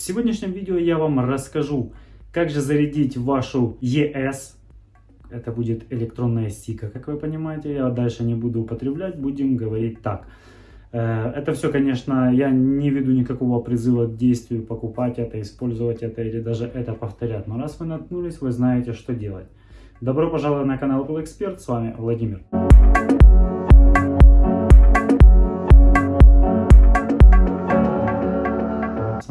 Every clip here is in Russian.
В сегодняшнем видео я вам расскажу, как же зарядить вашу ES. Это будет электронная стика, как вы понимаете. Я дальше не буду употреблять, будем говорить так. Э, это все, конечно, я не веду никакого призыва к действию покупать это, использовать это или даже это повторять. Но раз вы наткнулись, вы знаете, что делать. Добро пожаловать на канал Apple Expert, с вами Владимир.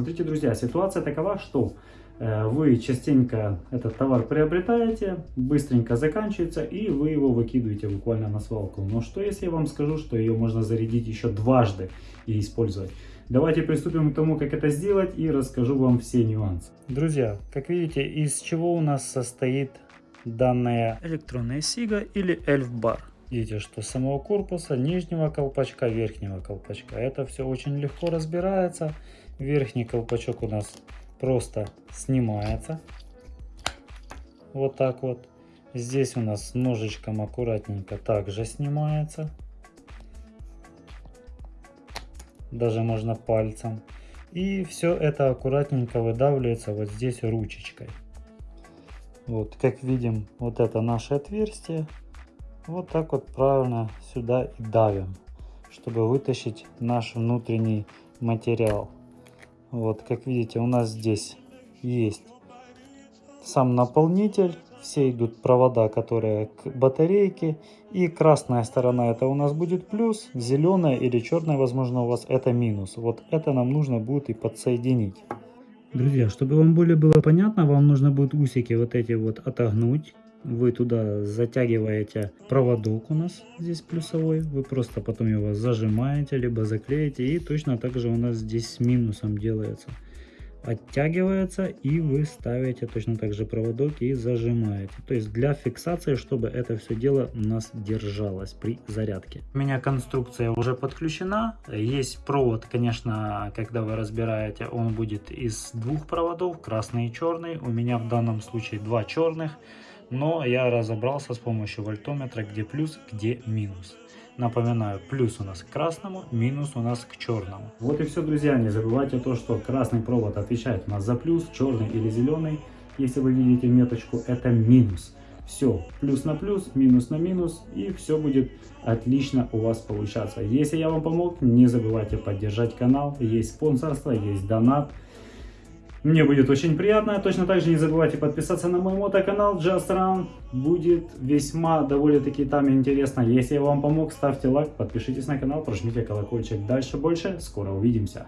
Смотрите, друзья, ситуация такова, что э, вы частенько этот товар приобретаете, быстренько заканчивается, и вы его выкидываете буквально на свалку. Но что если я вам скажу, что ее можно зарядить еще дважды и использовать? Давайте приступим к тому, как это сделать, и расскажу вам все нюансы. Друзья, как видите, из чего у нас состоит данная электронная сига или эльф-бар. Видите, что самого корпуса, нижнего колпачка, верхнего колпачка. Это все очень легко разбирается. Верхний колпачок у нас просто снимается. Вот так вот. Здесь у нас ножичком аккуратненько также снимается. Даже можно пальцем. И все это аккуратненько выдавливается вот здесь ручечкой. Вот, как видим, вот это наше отверстие. Вот так вот правильно сюда и давим, чтобы вытащить наш внутренний материал. Вот, как видите, у нас здесь есть сам наполнитель. Все идут провода, которые к батарейке. И красная сторона это у нас будет плюс, зеленая или черная, возможно, у вас это минус. Вот это нам нужно будет и подсоединить. Друзья, чтобы вам более было понятно, вам нужно будет усики вот эти вот отогнуть. Вы туда затягиваете проводок у нас здесь плюсовой. Вы просто потом его зажимаете, либо заклеите. И точно так же у нас здесь с минусом делается. Оттягивается и вы ставите точно так же проводок и зажимаете. То есть для фиксации, чтобы это все дело у нас держалось при зарядке. У меня конструкция уже подключена. Есть провод, конечно, когда вы разбираете, он будет из двух проводов, красный и черный. У меня в данном случае два черных. Но я разобрался с помощью вольтометра, где плюс, где минус. Напоминаю, плюс у нас к красному, минус у нас к черному. Вот и все, друзья. Не забывайте то, что красный провод отвечает у нас за плюс, черный или зеленый. Если вы видите меточку, это минус. Все, плюс на плюс, минус на минус, и все будет отлично у вас получаться. Если я вам помог, не забывайте поддержать канал. Есть спонсорство, есть донат. Мне будет очень приятно. Точно так же не забывайте подписаться на мой мотоканал Just Run. Будет весьма довольно-таки там интересно. Если я вам помог, ставьте лайк, подпишитесь на канал, прожмите колокольчик. Дальше больше. Скоро увидимся.